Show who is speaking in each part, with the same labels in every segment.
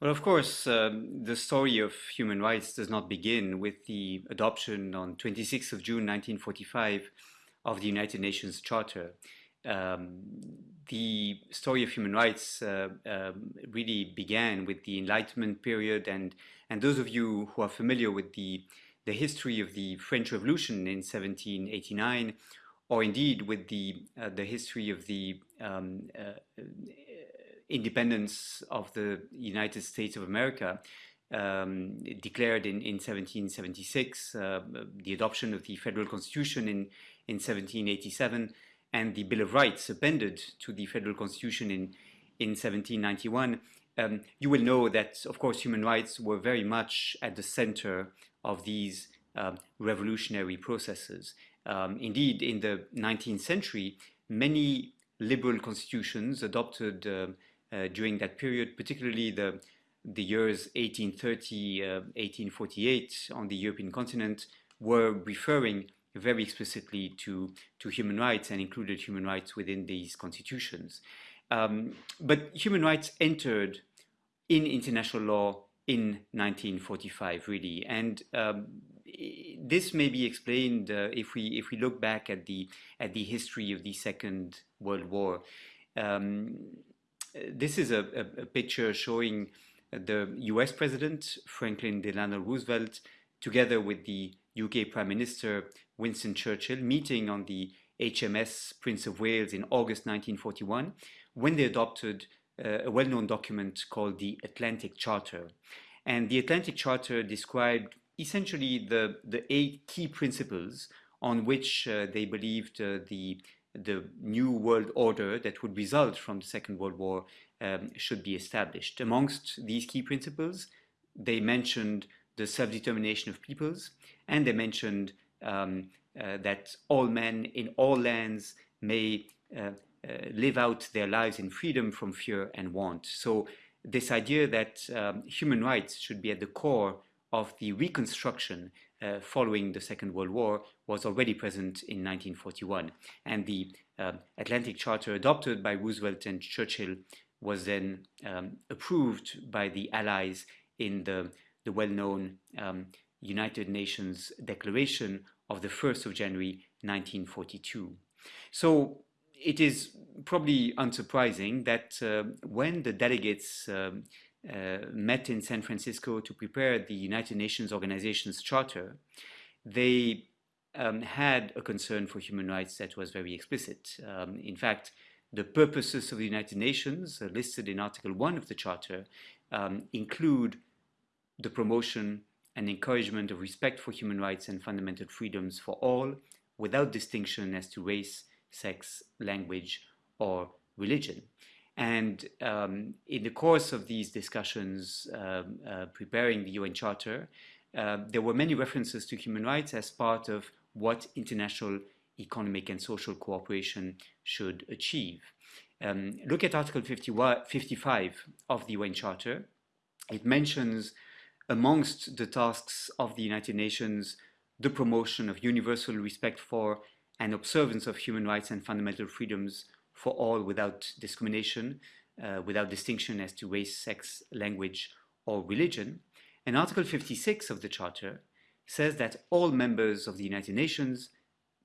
Speaker 1: Well, of course, um, the story of human rights does not begin with the adoption on 26th of June 1945 of the United Nations Charter. Um, the story of human rights uh, um, really began with the Enlightenment period, and and those of you who are familiar with the the history of the French Revolution in 1789, or indeed with the uh, the history of the um, uh, independence of the United States of America um, declared in, in 1776, uh, the adoption of the federal constitution in, in 1787, and the Bill of Rights appended to the federal constitution in, in 1791, um, you will know that, of course, human rights were very much at the center of these um, revolutionary processes. Um, indeed, in the 19th century, many liberal constitutions adopted uh, during that period, particularly the, the years 1830, uh, 1848 on the European continent, were referring very explicitly to, to human rights and included human rights within these constitutions. Um, but human rights entered in international law in 1945, really, and um, this may be explained uh, if we if we look back at the at the history of the Second World War. Um, this is a, a, a, picture showing the US President Franklin Delano Roosevelt together with the UK Prime Minister Winston Churchill meeting on the HMS Prince of Wales in August 1941 when they adopted uh, a well-known document called the Atlantic Charter. And the Atlantic Charter described essentially the, the eight key principles on which uh, they believed uh, the the new world order that would result from the Second World War um, should be established. Amongst these key principles, they mentioned the self-determination of peoples, and they mentioned um, uh, that all men in all lands may uh, uh, live out their lives in freedom from fear and want. So this idea that um, human rights should be at the core of the reconstruction uh, following the Second World War was already present in 1941. And the uh, Atlantic Charter adopted by Roosevelt and Churchill was then um, approved by the Allies in the, the well-known um, United Nations Declaration of the 1st of January 1942. So it is probably unsurprising that uh, when the delegates um, met in San Francisco to prepare the United Nations Organization's charter, they um, had a concern for human rights that was very explicit. Um, in fact, the purposes of the United Nations uh, listed in Article 1 of the Charter um, include the promotion and encouragement of respect for human rights and fundamental freedoms for all without distinction as to race, sex, language, or religion. And um, in the course of these discussions um, uh, preparing the UN Charter, uh, there were many references to human rights as part of what international economic and social cooperation should achieve. Um, look at Article 55 of the UN Charter. It mentions amongst the tasks of the United Nations the promotion of universal respect for and observance of human rights and fundamental freedoms for all without discrimination, uh, without distinction as to race, sex, language, or religion. And Article 56 of the Charter says that all members of the United Nations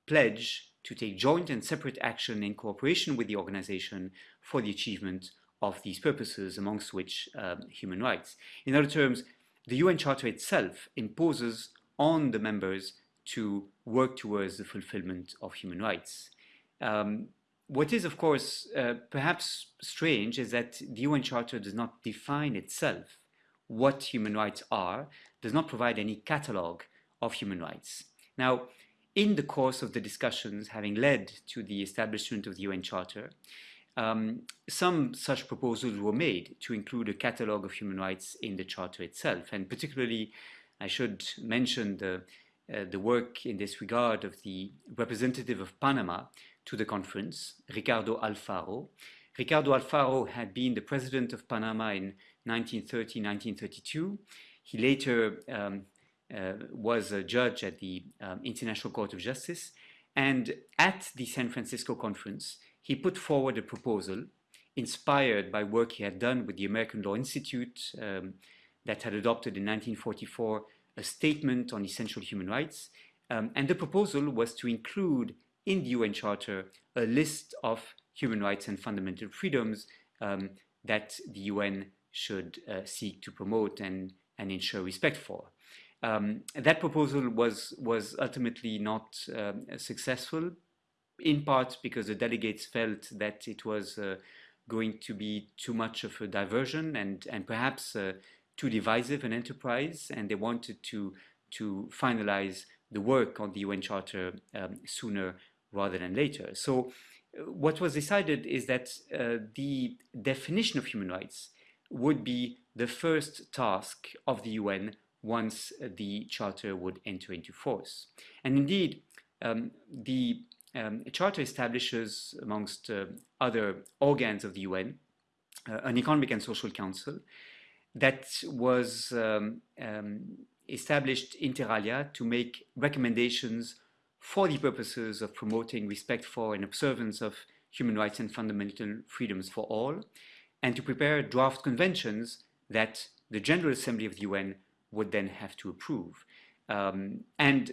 Speaker 1: pledge to take joint and separate action in cooperation with the organization for the achievement of these purposes, amongst which um, human rights. In other terms, the UN Charter itself imposes on the members to work towards the fulfillment of human rights. Um, what is, of course, uh, perhaps strange is that the UN Charter does not define itself what human rights are, does not provide any catalogue of human rights. Now, in the course of the discussions having led to the establishment of the UN Charter, um, some such proposals were made to include a catalogue of human rights in the Charter itself, and particularly I should mention the, uh, the work in this regard of the representative of Panama, to the conference, Ricardo Alfaro. Ricardo Alfaro had been the president of Panama in 1930-1932. He later um, uh, was a judge at the um, International Court of Justice. And at the San Francisco conference, he put forward a proposal inspired by work he had done with the American Law Institute um, that had adopted in 1944 a statement on essential human rights. Um, and the proposal was to include in the UN Charter a list of human rights and fundamental freedoms um, that the UN should uh, seek to promote and, and ensure respect for. Um, that proposal was, was ultimately not um, successful, in part because the delegates felt that it was uh, going to be too much of a diversion and, and perhaps uh, too divisive an enterprise, and they wanted to, to finalize the work on the UN Charter um, sooner rather than later. So uh, what was decided is that uh, the definition of human rights would be the first task of the UN once the Charter would enter into force. And indeed, um, the um, Charter establishes, amongst uh, other organs of the UN, uh, an Economic and Social Council that was um, um, established inter alia to make recommendations for the purposes of promoting respect for and observance of human rights and fundamental freedoms for all, and to prepare draft conventions that the General Assembly of the UN would then have to approve. Um, and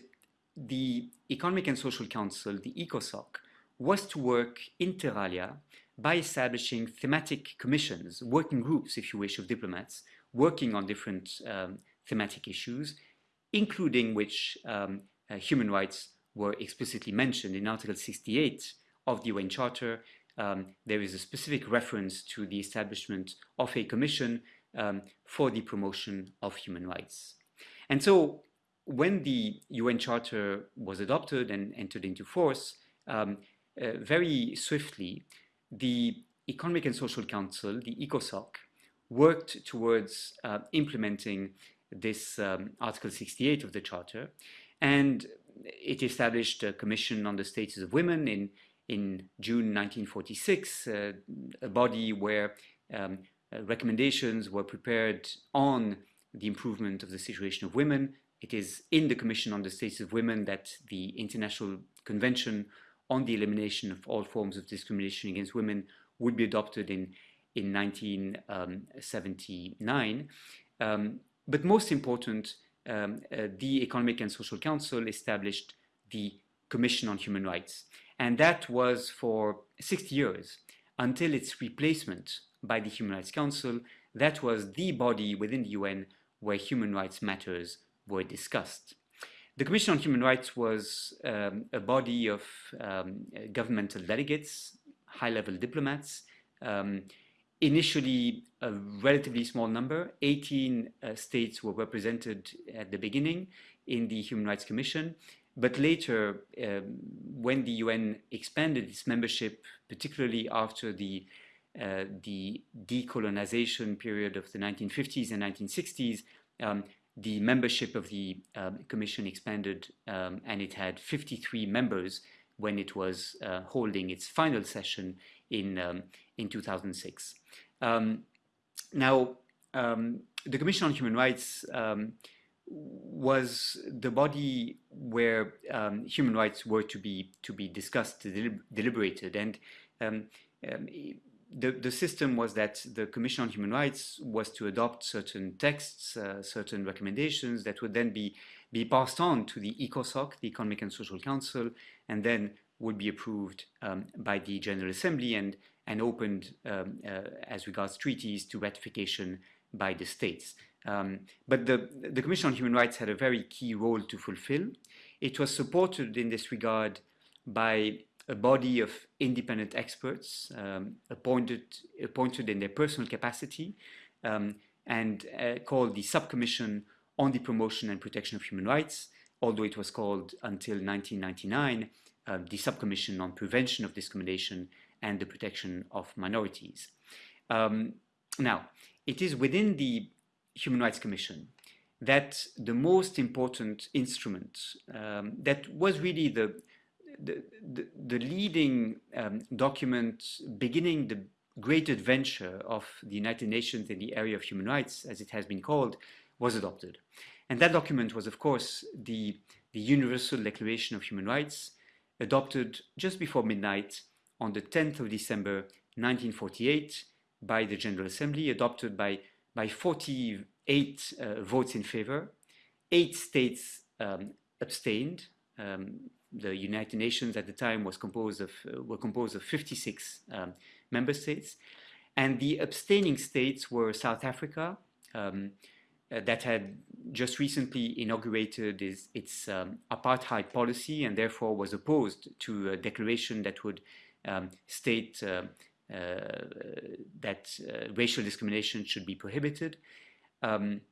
Speaker 1: the Economic and Social Council, the ECOSOC, was to work inter alia by establishing thematic commissions, working groups, if you wish, of diplomats, working on different um, thematic issues, including which um, uh, human rights were explicitly mentioned in Article 68 of the UN Charter. Um, there is a specific reference to the establishment of a commission um, for the promotion of human rights. And so when the UN Charter was adopted and entered into force, um, uh, very swiftly, the Economic and Social Council, the ECOSOC, worked towards uh, implementing this um, Article 68 of the Charter, and it established a commission on the status of women in, in June 1946, uh, a body where um, uh, recommendations were prepared on the improvement of the situation of women. It is in the Commission on the Status of Women that the International Convention on the Elimination of All Forms of Discrimination Against Women would be adopted in, in 1979. Um, um, but most important, um, uh, the Economic and Social Council established the Commission on Human Rights. And that was for 60 years until its replacement by the Human Rights Council. That was the body within the UN where human rights matters were discussed. The Commission on Human Rights was um, a body of um, governmental delegates, high-level diplomats, um, initially a relatively small number, 18 uh, states were represented at the beginning in the Human Rights Commission, but later, um, when the UN expanded its membership, particularly after the uh, the decolonization period of the 1950s and 1960s, um, the membership of the um, commission expanded um, and it had 53 members when it was uh, holding its final session in, um, in 2006. Um, now, um, the Commission on Human Rights was the body where human rights were to be to be discussed, deliberated, and um, the, the system was that the Commission on Human Rights was to adopt certain texts, uh, certain recommendations that would then be, be passed on to the ECOSOC, the Economic and Social Council, and then would be approved um, by the General Assembly. And, and opened um, uh, as regards treaties to ratification by the states. Um, but the, the Commission on Human Rights had a very key role to fulfill. It was supported in this regard by a body of independent experts um, appointed, appointed in their personal capacity um, and uh, called the Subcommission on the Promotion and Protection of Human Rights, although it was called until 1999 uh, the Subcommission on Prevention of Discrimination and the Protection of Minorities. Um, now, it is within the Human Rights Commission that the most important instrument um, that was really the the, the, leading um, document beginning the great adventure of the United Nations in the area of human rights, as it has been called, was adopted. And that document was, of course, the, the Universal Declaration of Human Rights, adopted just before midnight on the 10th of December 1948 by the General Assembly, adopted by, by 48 uh, votes in favor. Eight states um, abstained. Um, the United Nations at the time was composed of, uh, were composed of 56 um, member states. And the abstaining states were South Africa, um, uh, that had just recently inaugurated its, its um, apartheid policy and therefore was opposed to a declaration that would um, state uh, uh, that uh, racial discrimination should be prohibited. Um,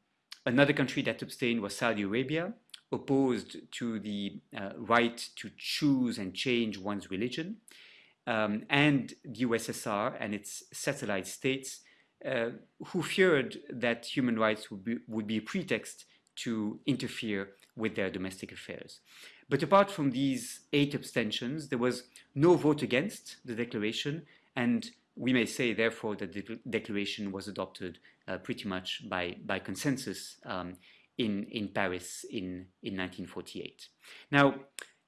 Speaker 1: another country that abstained was Saudi Arabia, opposed to the uh, right to choose and change one's religion. Um, and the USSR and its satellite states uh, who feared that human rights would be, would be a pretext to interfere with their domestic affairs. But apart from these eight abstentions, there was no vote against the declaration, and we may say, therefore, that the declaration was adopted uh, pretty much by, by consensus um, in, in Paris in, in 1948. Now,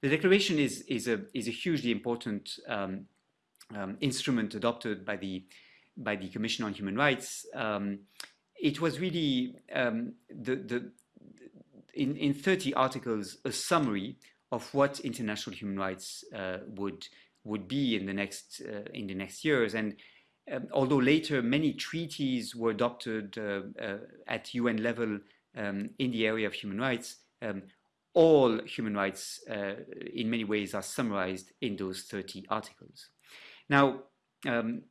Speaker 1: the declaration is, is, a, is a hugely important um, um, instrument adopted by the by the Commission on Human Rights, um, it was really um, the, the, in, in 30 articles a summary of what international human rights uh, would would be in the next uh, in the next years. And um, although later many treaties were adopted uh, uh at UN level um, in the area of human rights um, all human rights uh, in many ways are summarized in those 30 articles. Now um,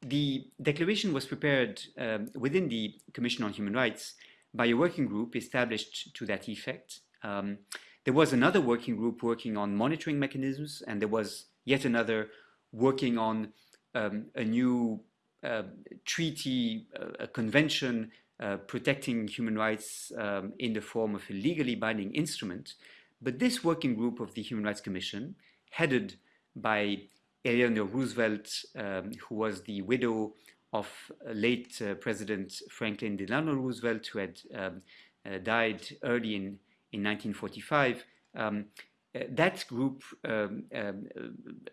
Speaker 1: the declaration was prepared um, within the Commission on Human Rights by a working group established to that effect. Um, there was another working group working on monitoring mechanisms, and there was yet another working on um, a new uh, treaty, uh, a convention uh, protecting human rights um, in the form of a legally binding instrument. But this working group of the Human Rights Commission, headed by Eleanor Roosevelt, um, who was the widow of late uh, President Franklin Delano Roosevelt, who had um, uh, died early in, in 1945. Um, uh, that group um, um,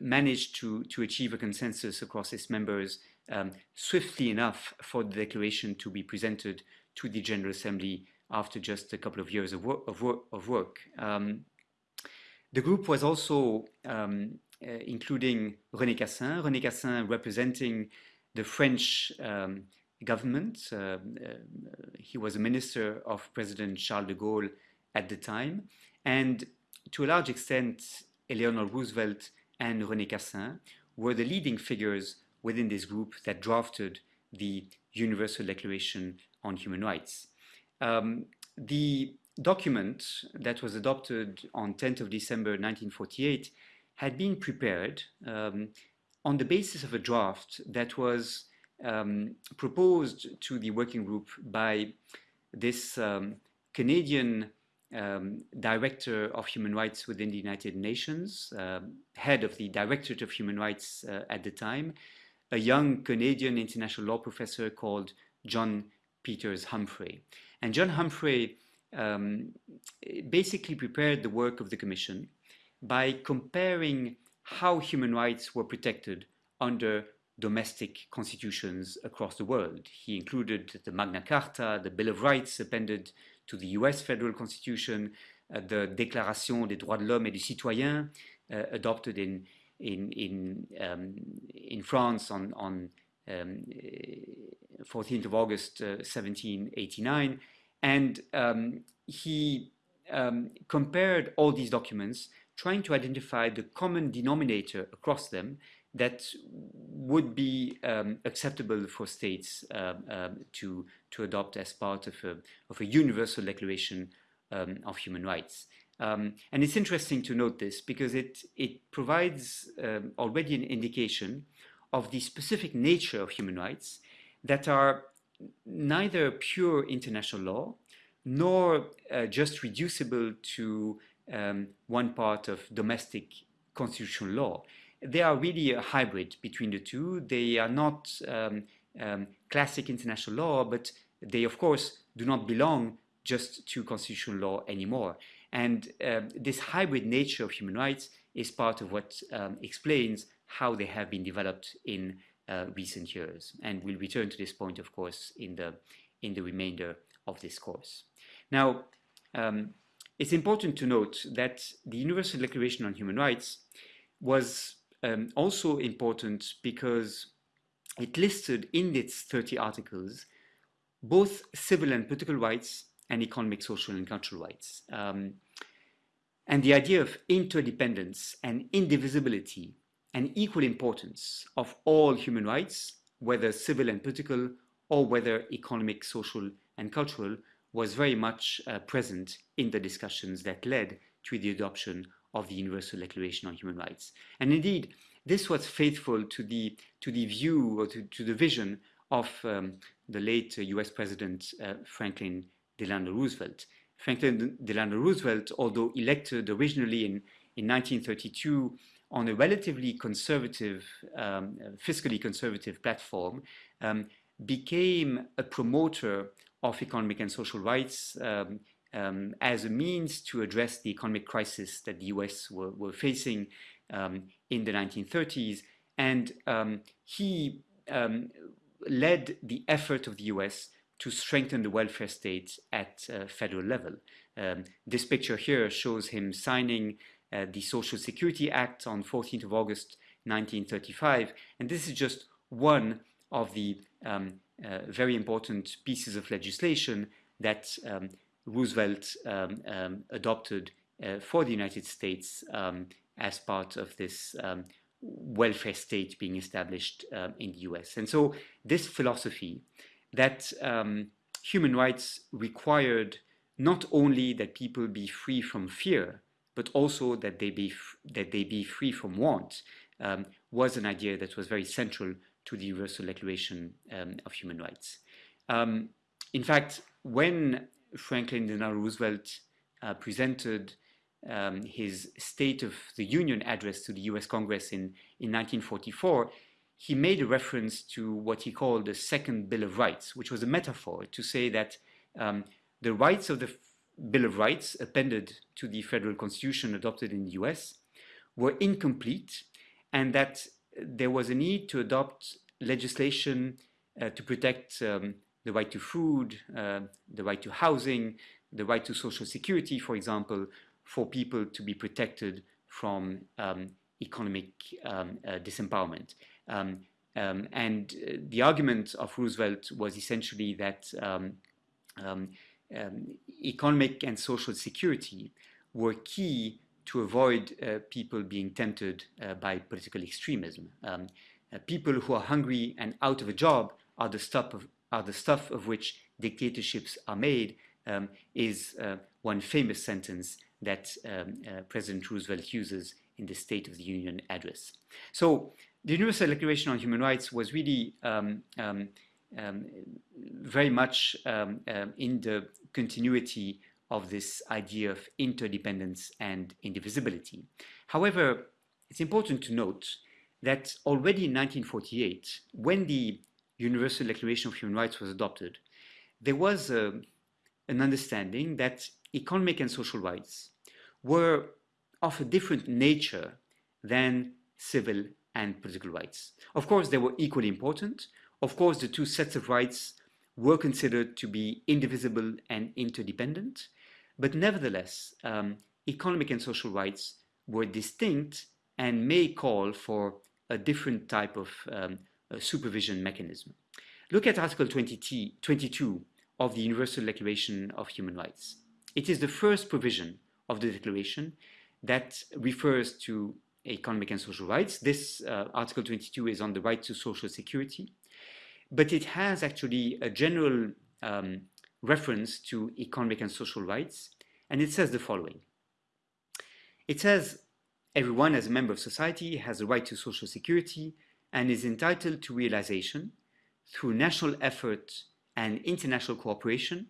Speaker 1: managed to, to achieve a consensus across its members um, swiftly enough for the declaration to be presented to the General Assembly after just a couple of years of, wor of, wor of work. the group was also uh, including René Cassin. René Cassin representing the French um, government. Uh, uh, he was a minister of President Charles de Gaulle at the time. And to a large extent, Eleanor Roosevelt and René Cassin were the leading figures within this group that drafted the Universal Declaration on Human Rights. Um, the document that was adopted on 10th of December 1948 had been prepared um, on the basis of a draft that was um, proposed to the working group by this um, Canadian um, Director of Human Rights within the United Nations, uh, head of the Directorate of Human Rights uh, at the time, a young Canadian international law professor called John Peters Humphrey. And John Humphrey um, basically prepared the work of the Commission by comparing how human rights were protected under domestic constitutions across the world. He included the Magna Carta, the Bill of Rights appended to the US federal constitution, uh, the Déclaration des droits de l'homme et du citoyen, uh, adopted in, in, in, um, in France on, on um, 14th of August uh, 1789. And um, he um, compared all these documents trying to identify the common denominator across them that would be um, acceptable for states um, um, to, to adopt as part of a, of a universal declaration um, of human rights. Um, and it's interesting to note this because it, it provides um, already an indication of the specific nature of human rights that are neither pure international law nor uh, just reducible to um, one part of domestic constitutional law. They are really a hybrid between the two. They are not um, um, classic international law, but they, of course, do not belong just to constitutional law anymore. And um, this hybrid nature of human rights is part of what um, explains how they have been developed in uh, recent years. And we'll return to this point, of course, in the, in the remainder of this course. Now, um, it's important to note that the Universal Declaration on Human Rights was um, also important because it listed in its 30 articles both civil and political rights and economic, social, and cultural rights. Um, and the idea of interdependence and indivisibility and equal importance of all human rights, whether civil and political, or whether economic, social, and cultural, was very much uh, present in the discussions that led to the adoption of the Universal Declaration on Human Rights. And indeed, this was faithful to the, to the view or to, to the vision of um, the late uh, US President uh, Franklin Delano Roosevelt. Franklin Delano Roosevelt, although elected originally in, in 1932 on a relatively conservative, um, fiscally conservative platform, um, became a promoter of economic and social rights um, um as a means to address the economic crisis that the US were, were facing um, in the 1930s. And um, he led the effort of the US to strengthen the welfare state at uh, federal level. Um, this picture here shows him signing uh, the Social Security Act on 14th of August 1935, and this is just one of the um, uh, very important pieces of legislation that um, Roosevelt um, um, adopted uh, for the United States um, as part of this welfare state being established in the US. And so this philosophy that um, human rights required not only that people be free from fear, but also that they be, that they be free from want, um, was an idea that was very central to the Universal Declaration um, of Human Rights. Um, in fact, when Franklin Delano Roosevelt uh, presented um, his State of the Union address to the US Congress in, in 1944, he made a reference to what he called the Second Bill of Rights, which was a metaphor to say that um, the rights of the Bill of Rights appended to the federal constitution adopted in the US were incomplete and that there was a need to adopt legislation uh, to protect um, the right to food, uh, the right to housing, the right to social security, for example, for people to be protected from um, economic um, uh, disempowerment. Um, um, and uh, the argument of Roosevelt was essentially that um, um, um, economic and social security were key to avoid uh, people being tempted uh, by political extremism. Uh, people who are hungry and out of a job are the stuff of, are the stuff of which dictatorships are made is uh, one famous sentence that um, uh, President Roosevelt uses in the State of the Union address. So the Universal Declaration on Human Rights was really um, um, um, very much um, um, in the continuity of this idea of interdependence and indivisibility. However, it's important to note that already in 1948, when the Universal Declaration of Human Rights was adopted, there was a, an understanding that economic and social rights were of a different nature than civil and political rights. Of course, they were equally important. Of course, the two sets of rights were considered to be indivisible and interdependent, but nevertheless, um, economic and social rights were distinct and may call for a different type of um, supervision mechanism. Look at Article 20 22 of the Universal Declaration of Human Rights. It is the first provision of the Declaration that refers to economic and social rights. This uh, Article 22 is on the right to social security, but it has actually a general um, reference to economic and social rights, and it says the following. It says, everyone as a member of society has a right to social security and is entitled to realization through national effort and international cooperation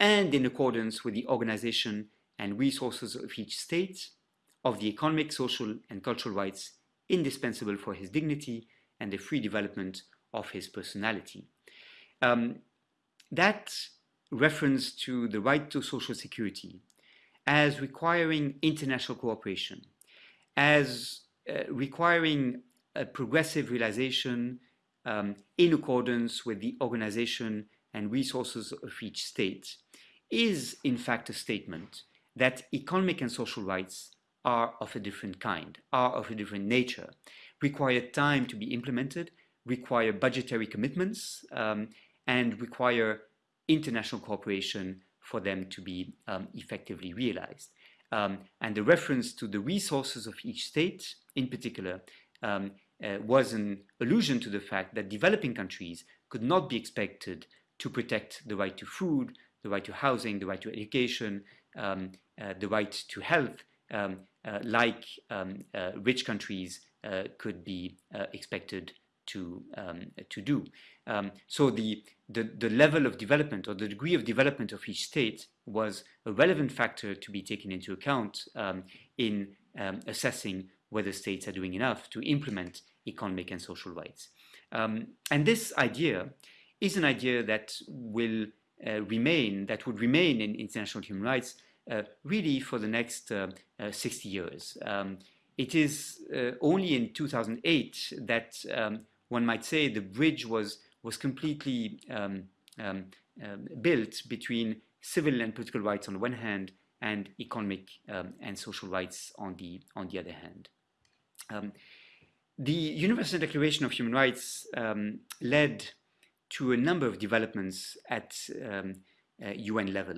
Speaker 1: and in accordance with the organization and resources of each state of the economic, social, and cultural rights indispensable for his dignity and the free development of his personality. Um, that reference to the right to social security as requiring international cooperation, as uh, requiring a progressive realization um, in accordance with the organization and resources of each state is in fact a statement that economic and social rights are of a different kind, are of a different nature, require time to be implemented, require budgetary commitments, um, and require international cooperation for them to be um, effectively realized. Um, and the reference to the resources of each state in particular um, uh, was an allusion to the fact that developing countries could not be expected to protect the right to food, the right to housing, the right to education, um, uh, the right to health, um, uh, like um, uh, rich countries uh, could be uh, expected to um, to do. Um, so the, the the level of development or the degree of development of each state was a relevant factor to be taken into account um, in um, assessing whether states are doing enough to implement economic and social rights. Um, and this idea is an idea that will uh, remain, that would remain in international human rights uh, really for the next uh, uh 60 years. Um, it is uh, only in 2008 that um, one might say the bridge was, was completely um, um, um, built between civil and political rights on the one hand and economic um, and social rights on the, on the other hand. Um, the Universal Declaration of Human Rights um, led to a number of developments at um, uh, UN level.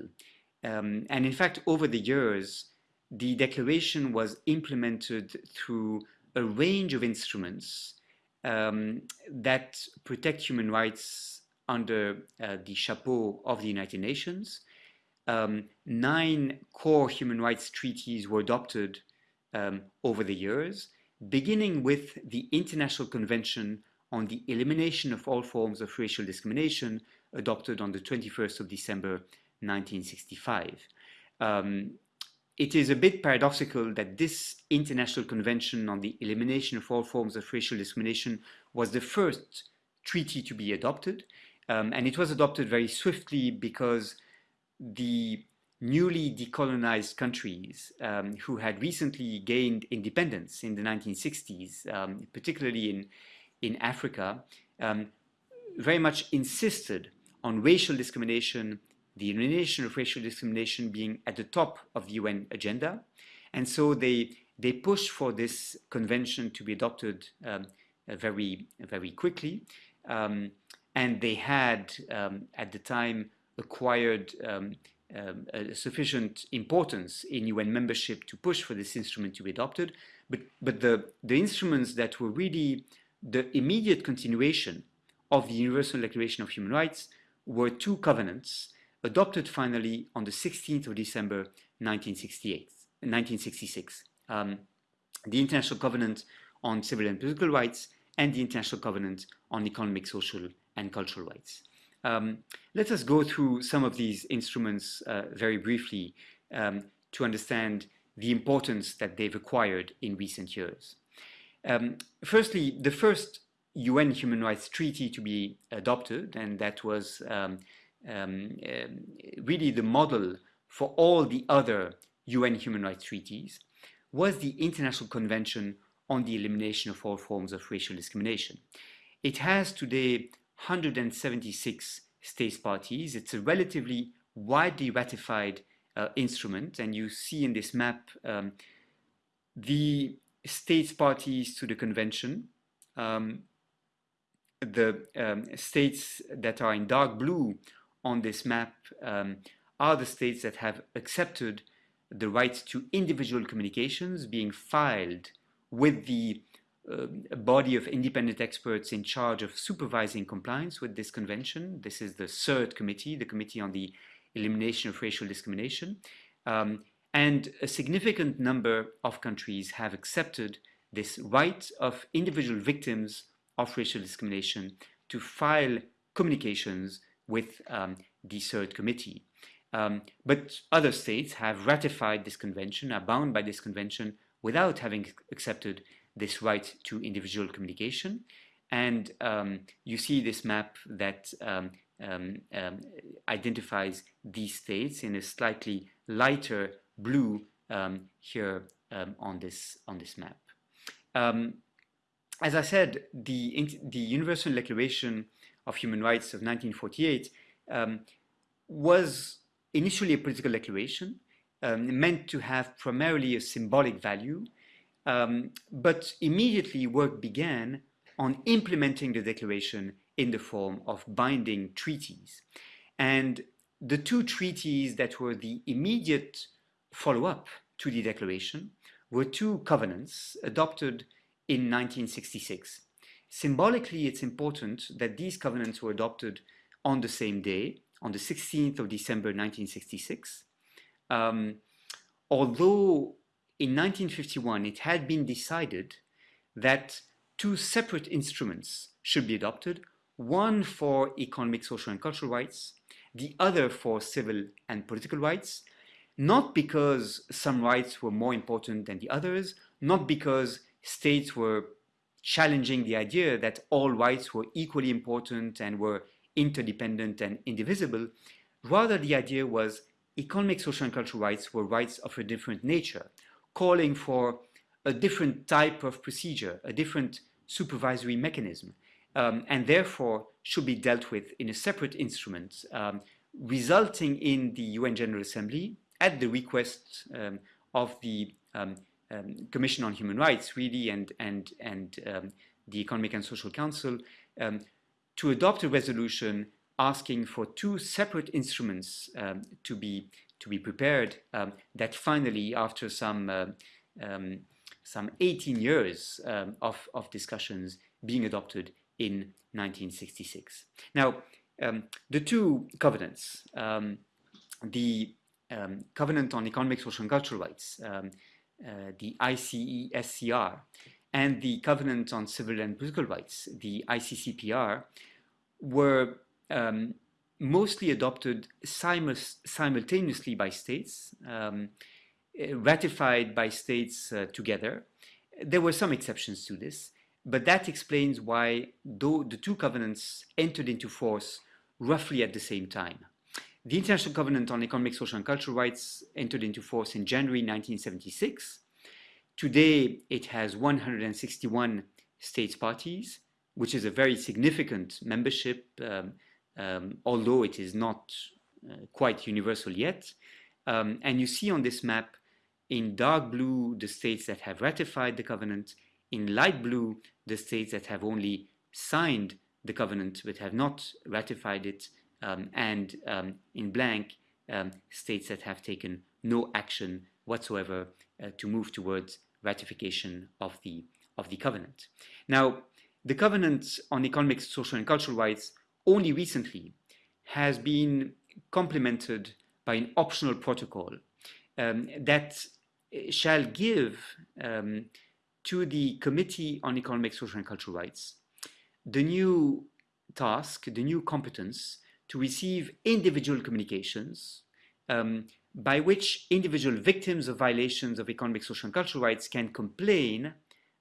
Speaker 1: and in fact, over the years, the declaration was implemented through a range of instruments um, that protect human rights under uh, the chapeau of the United Nations. Um, nine core human rights treaties were adopted um, over the years, beginning with the International Convention on the Elimination of All Forms of Racial Discrimination, adopted on the 21st of December 1965. Um, it is a bit paradoxical that this International Convention on the Elimination of All Forms of Racial Discrimination was the first treaty to be adopted. Um, and it was adopted very swiftly because the newly decolonized countries um, who had recently gained independence in the 1960s, um, particularly in, in Africa, um, very much insisted on racial discrimination the elimination of racial discrimination being at the top of the UN agenda. And so they, they pushed for this convention to be adopted um, very, very quickly. Um, and they had, um, at the time, acquired um, um, sufficient importance in UN membership to push for this instrument to be adopted. But, but the, the instruments that were really the immediate continuation of the Universal Declaration of Human Rights were two covenants adopted finally on the 16th of December 1966. Um, the International Covenant on Civil and Political Rights and the International Covenant on Economic, Social and Cultural Rights. Um, let us go through some of these instruments uh, very briefly um, to understand the importance that they've acquired in recent years. Um, firstly, the first UN Human Rights Treaty to be adopted, and that was um, um, um, really the model for all the other UN human rights treaties was the International Convention on the Elimination of All Forms of Racial Discrimination. It has today 176 states parties. It's a relatively widely ratified uh, instrument, and you see in this map um, the states parties to the convention. Um, the um, states that are in dark blue on this map um, are the states that have accepted the right to individual communications being filed with the uh, body of independent experts in charge of supervising compliance with this convention. This is the CERD committee, the Committee on the Elimination of Racial Discrimination. Um, and a significant number of countries have accepted this right of individual victims of racial discrimination to file communications with um, the CERD committee. Um, but other states have ratified this convention, are bound by this convention without having accepted this right to individual communication. And um, you see this map that um, um, um identifies these states in a slightly lighter blue um, here on this on this map. as I said, the, the Universal Declaration of Human Rights of 1948 um, was initially a political declaration um, meant to have primarily a symbolic value, um, but immediately work began on implementing the declaration in the form of binding treaties. And the two treaties that were the immediate follow-up to the declaration were two covenants adopted in 1966. Symbolically, it's important that these covenants were adopted on the same day, on the 16th of December 1966. Um, although in 1951 it had been decided that two separate instruments should be adopted, one for economic, social and cultural rights, the other for civil and political rights, not because some rights were more important than the others, not because states were challenging the idea that all rights were equally important and were interdependent and indivisible. Rather, the idea was economic, social, and cultural rights were rights of a different nature, calling for a different type of procedure, a different supervisory mechanism, um, and therefore should be dealt with in a separate instrument, um, resulting in the UN General Assembly, at the request um, of the um, um, Commission on Human Rights, really, and, and, and um, the Economic and Social Council, to adopt a resolution asking for two separate instruments um, to be to be prepared um, that finally after some uh, um, some 18 years um, of, of discussions being adopted in 1966. Now um, the two covenants um, the Covenant on Economic, Social and Cultural Rights the ICESCR and the Covenant on Civil and Political Rights the ICCPR were um, mostly adopted simultaneously by states, um, eh, ratified by states uh, together. There were some exceptions to this, but that explains why the two covenants entered into force roughly at the same time. The International Covenant on Economic, Social and Cultural Rights entered into force in January 1976. Today, it has 161 states parties, which is a very significant membership um, um, although it is not uh, quite universal yet. Um, and you see on this map in dark blue the states that have ratified the covenant, in light blue the states that have only signed the covenant but have not ratified it, um, and um, in blank um, states that have taken no action whatsoever uh, to move towards ratification of the of the covenant. Now, the covenant on economic, social, and cultural rights only recently has been complemented by an optional protocol um, that shall give um, to the Committee on Economic, Social and Cultural Rights the new task, the new competence to receive individual communications um, by which individual victims of violations of economic, social and cultural rights can complain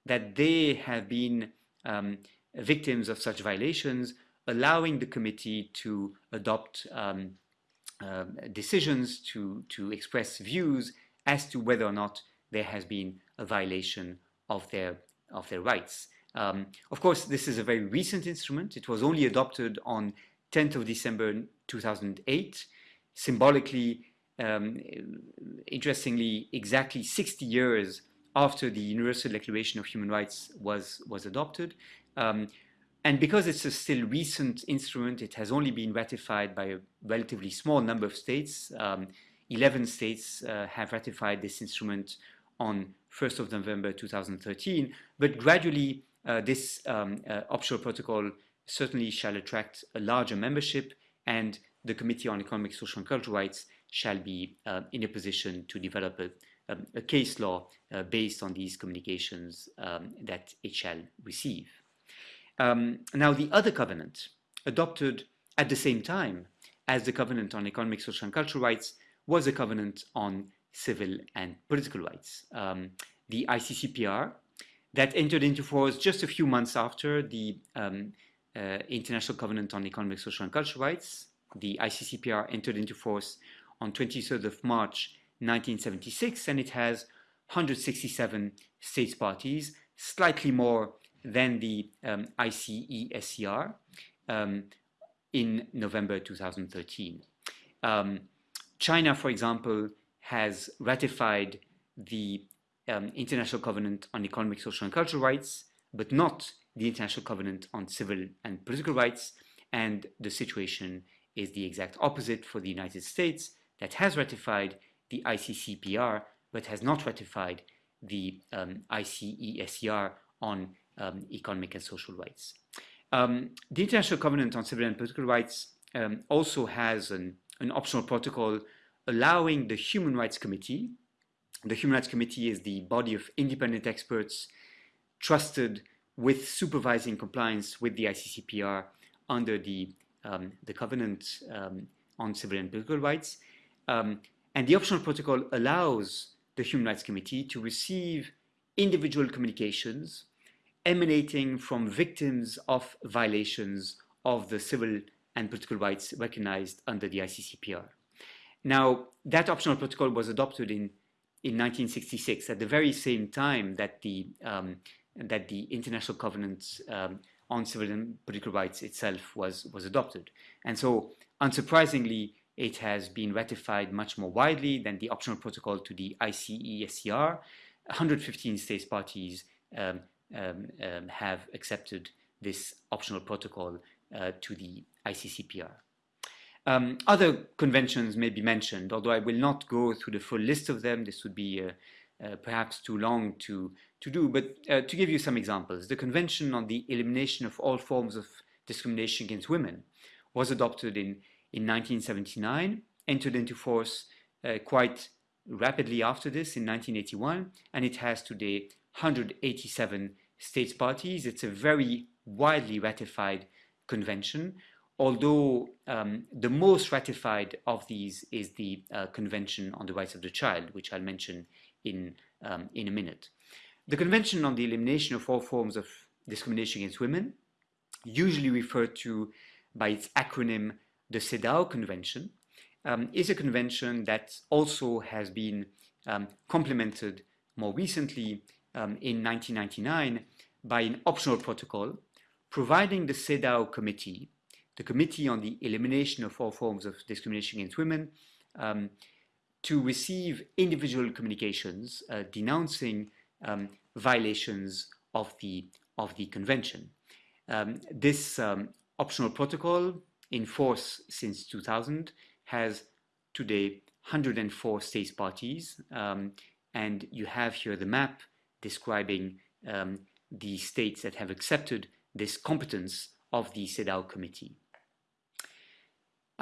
Speaker 1: that they have been um, victims of such violations allowing the committee to adopt um, uh, decisions, to, to express views as to whether or not there has been a violation of their, of their rights. Um, of course, this is a very recent instrument. It was only adopted on 10th of December 2008. Symbolically, um, interestingly, exactly 60 years after the Universal Declaration of Human Rights was, was adopted. Um, and because it's a still recent instrument, it has only been ratified by a relatively small number of states. Um, 11 states uh, have ratified this instrument on 1st of November 2013, but gradually uh, this um, uh, optional protocol certainly shall attract a larger membership and the Committee on Economic, Social and Cultural Rights shall be uh, in a position to develop a, um, a case law uh, based on these communications um, that it shall receive. Um, now, the other covenant, adopted at the same time as the Covenant on Economic, Social and Cultural Rights, was a covenant on civil and political rights. Um, the ICCPR, that entered into force just a few months after the um, International Covenant on Economic, Social and Cultural Rights. The ICCPR entered into force on 23rd of March 1976 and it has 167 states parties, slightly more than the um, ICESCR um, in November 2013. Um, China, for example, has ratified the um, International Covenant on Economic, Social and Cultural Rights, but not the International Covenant on Civil and Political Rights. And the situation is the exact opposite for the United States that has ratified the ICCPR, but has not ratified the um, ICESCR on um, economic and social rights. Um, the International Covenant on Civil and Political Rights um, also has an, an optional protocol allowing the Human Rights Committee, the Human Rights Committee is the body of independent experts trusted with supervising compliance with the ICCPR under the, um, the Covenant um, on Civil and Political Rights. Um, and the optional protocol allows the Human Rights Committee to receive individual communications emanating from victims of violations of the civil and political rights recognized under the ICCPR. Now, that optional protocol was adopted in, in 1966 at the very same time that the, um, that the International Covenant um, on Civil and Political Rights itself was, was adopted. And so, unsurprisingly, it has been ratified much more widely than the optional protocol to the ICESCR. 115 states parties um, um, um, have accepted this optional protocol uh, to the ICCPR. Um, other conventions may be mentioned, although I will not go through the full list of them. This would be uh, uh, perhaps too long to, to do, but uh, to give you some examples, the Convention on the Elimination of All Forms of Discrimination Against Women was adopted in in 1979, entered into force uh, quite rapidly after this in 1981, and it has today 187 states parties. It's a very widely ratified convention, although um, the most ratified of these is the uh, Convention on the Rights of the Child, which I'll mention in, um, in a minute. The Convention on the Elimination of All Forms of Discrimination Against Women, usually referred to by its acronym the CEDAW Convention um, is a convention that also has been um, complemented more recently um, in 1999 by an optional protocol providing the CEDAW Committee, the Committee on the Elimination of All Forms of Discrimination Against Women, um, to receive individual communications uh, denouncing um, violations of the, of the convention. Um, this optional protocol in force since 2000 has today 104 states parties um, and you have here the map describing um, the states that have accepted this competence of the CEDAW committee.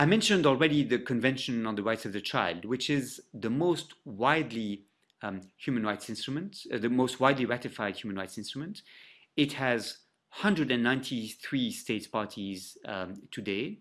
Speaker 1: I mentioned already the Convention on the Rights of the Child, which is the most widely um, human rights instrument, uh, the most widely ratified human rights instrument. It has 193 states parties um, today.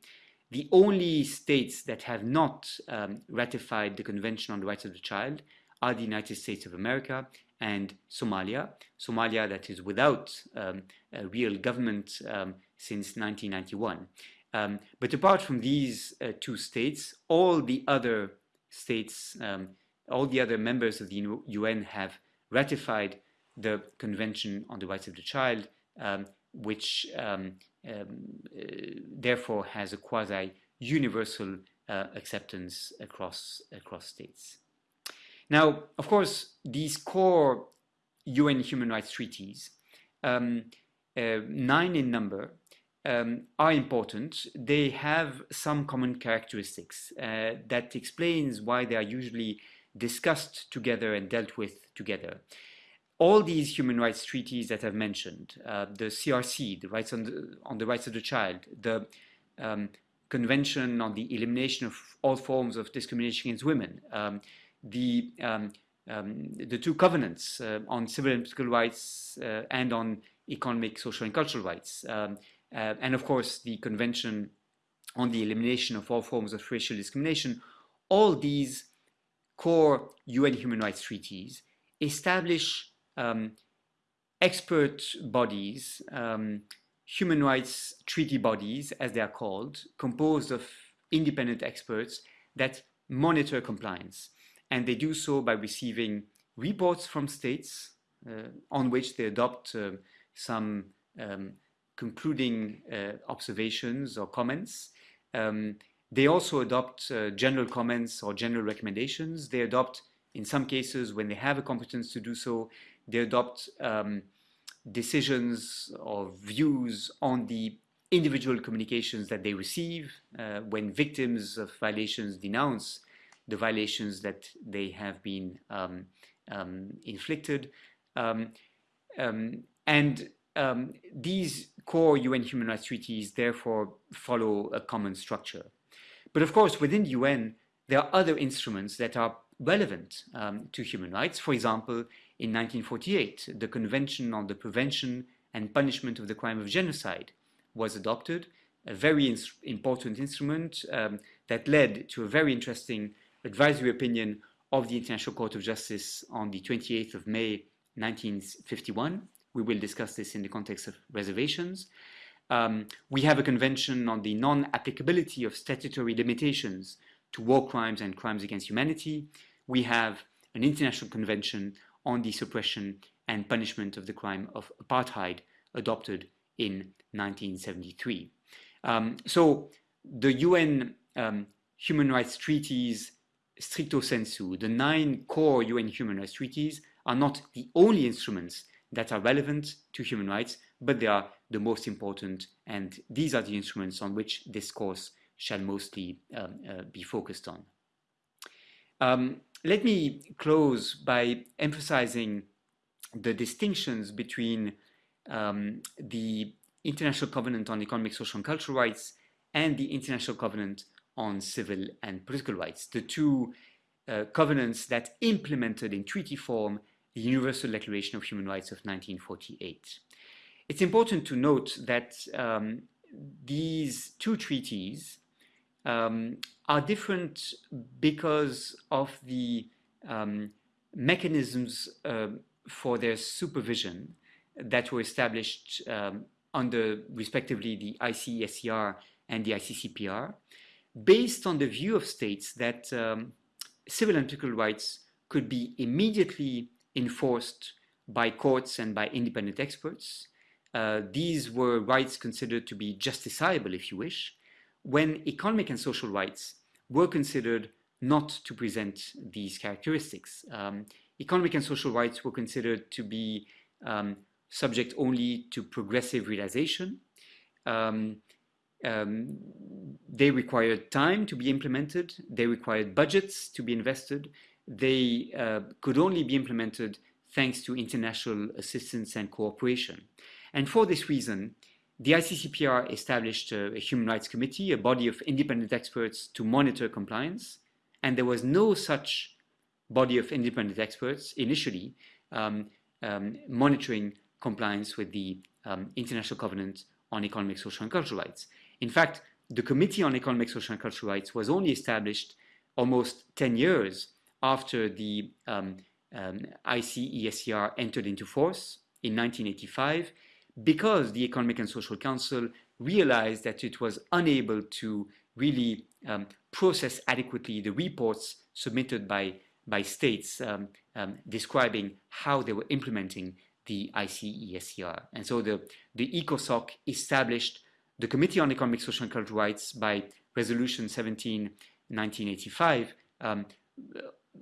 Speaker 1: The only states that have not um, ratified the Convention on the Rights of the Child are the United States of America and Somalia. Somalia that is without um, a real government um, since 1991. Um, but apart from these uh, two states, all the other states, um, all the other members of the UN have ratified the Convention on the Rights of the Child um, which um, um, uh, therefore has a quasi-universal uh, acceptance across, across states. Now, of course, these core UN human rights treaties, um, uh, nine in number, um, are important. They have some common characteristics uh, that explains why they are usually discussed together and dealt with together all these human rights treaties that I've mentioned, uh, the CRC, the rights on the, on the rights of the child, the um, Convention on the Elimination of All Forms of Discrimination Against Women, um, the, um, um the two covenants uh, on civil and political rights uh, and on economic, social and cultural rights, um, uh, and of course the Convention on the Elimination of All Forms of Racial Discrimination, all these core UN human rights treaties establish um, expert bodies, um, human rights treaty bodies, as they are called, composed of independent experts that monitor compliance. And they do so by receiving reports from states uh, on which they adopt uh, some um, concluding uh, observations or comments. Um, they also adopt uh, general comments or general recommendations. They adopt, in some cases, when they have a competence to do so, they adopt um, decisions or views on the individual communications that they receive uh, when victims of violations denounce the violations that they have been um, um, inflicted. Um, um and um, these core UN human rights treaties therefore follow a common structure. But of course, within the UN, there are other instruments that are relevant um, to human rights. For example, in 1948, the Convention on the Prevention and Punishment of the Crime of Genocide was adopted, a very ins important instrument um, that led to a very interesting advisory opinion of the International Court of Justice on the 28th of May 1951. We will discuss this in the context of reservations. Um, we have a convention on the non-applicability of statutory limitations to war crimes and crimes against humanity. We have an international convention on the suppression and punishment of the crime of apartheid adopted in 1973. Um, so the UN um, human rights treaties stricto sensu, the nine core UN human rights treaties are not the only instruments that are relevant to human rights, but they are the most important, and these are the instruments on which this course shall mostly um, uh, be focused on. Um, let me close by emphasizing the distinctions between um, the International Covenant on Economic, Social and Cultural Rights and the International Covenant on Civil and Political Rights, the two uh, covenants that implemented in treaty form the Universal Declaration of Human Rights of 1948. It's important to note that um, these two treaties um, are different because of the um, mechanisms uh, for their supervision that were established um, under respectively the ICESCR and the ICCPR, based on the view of states that um, civil and political rights could be immediately enforced by courts and by independent experts. Uh, these were rights considered to be justiciable, if you wish, when economic and social rights were considered not to present these characteristics. Um, economic and social rights were considered to be um, subject only to progressive realization. Um, um, they required time to be implemented, they required budgets to be invested, they uh, could only be implemented thanks to international assistance and cooperation. And for this reason, the ICCPR established a, a, human rights committee, a body of independent experts to monitor compliance, and there was no such body of independent experts initially um, um, monitoring compliance with the um, International Covenant on Economic, Social and Cultural Rights. In fact, the Committee on Economic, Social and Cultural Rights was only established almost 10 years after the um, um, ICESCR entered into force in 1985 because the Economic and Social Council realized that it was unable to really um, process adequately the reports submitted by, by states um, um, describing how they were implementing the ICESCR. And so the, the ECOSOC established the Committee on Economic, Social and Cultural Rights by Resolution 17, 1985, um,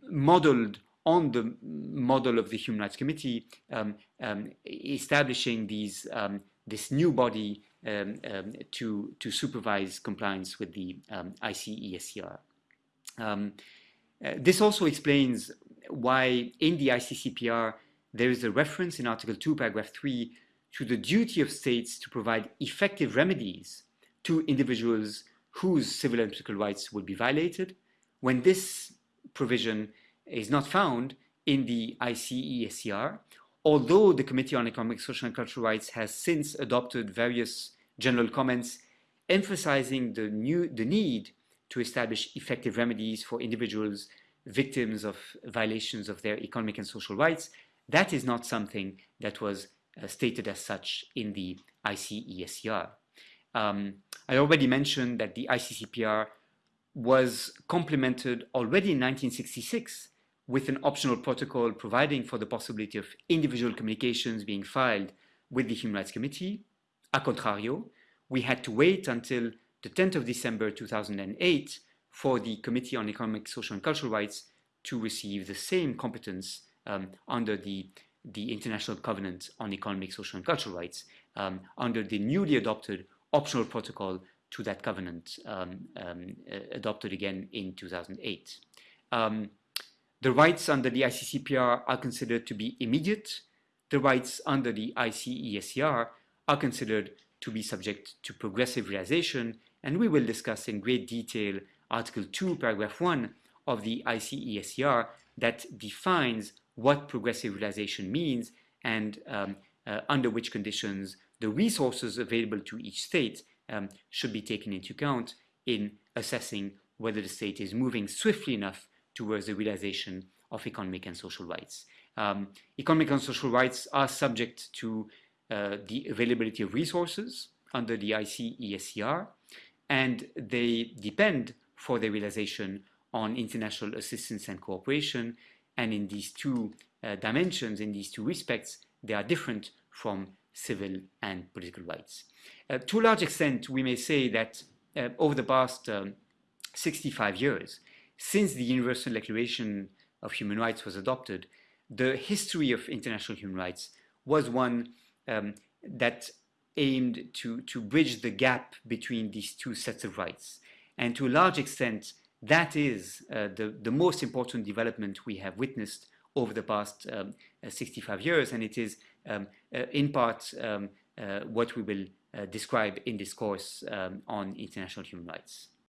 Speaker 1: modeled on the model of the Human Rights Committee, um, um, establishing these, um, this new body um, um, to, to supervise compliance with the ICESCR. Uh, this also explains why in the ICCPR there is a reference in Article 2, paragraph 3 to the duty of states to provide effective remedies to individuals whose civil and political rights will be violated when this provision is not found in the ICESCR, although the Committee on Economic, Social and Cultural Rights has since adopted various general comments emphasizing the, new, the need to establish effective remedies for individuals victims of violations of their economic and social rights, that is not something that was uh, stated as such in the ICESCR. Um, I already mentioned that the ICCPR was complemented already in 1966 with an optional protocol providing for the possibility of individual communications being filed with the Human Rights Committee. A contrario, we had to wait until the 10th of December 2008 for the Committee on Economic, Social and Cultural Rights to receive the same competence um, under the, the International Covenant on Economic, Social and Cultural Rights um, under the newly adopted optional protocol to that covenant um, um uh, adopted again in 2008. Um, the rights under the ICCPR are considered to be immediate. The rights under the ICESCR are considered to be subject to progressive realization, and we will discuss in great detail Article 2, Paragraph 1 of the ICESCR that defines what progressive realization means and um, uh, under which conditions the resources available to each state um, should be taken into account in assessing whether the state is moving swiftly enough towards the realization of economic and social rights. Um, economic and social rights are subject to uh, the availability of resources under the ICESCR, and they depend for their realization on international assistance and cooperation. And in these two uh, dimensions, in these two respects, they are different from civil and political rights. Uh, to a large extent, we may say that uh, over the past um, 65 years, since the Universal Declaration of Human Rights was adopted, the history of international human rights was one um, that aimed to, to bridge the gap between these two sets of rights. And to a large extent, that is uh, the, the most important development we have witnessed over the past um, uh, 65 years, and it is um, uh, in part um, uh, what we will uh, describe in this course um, on international human rights.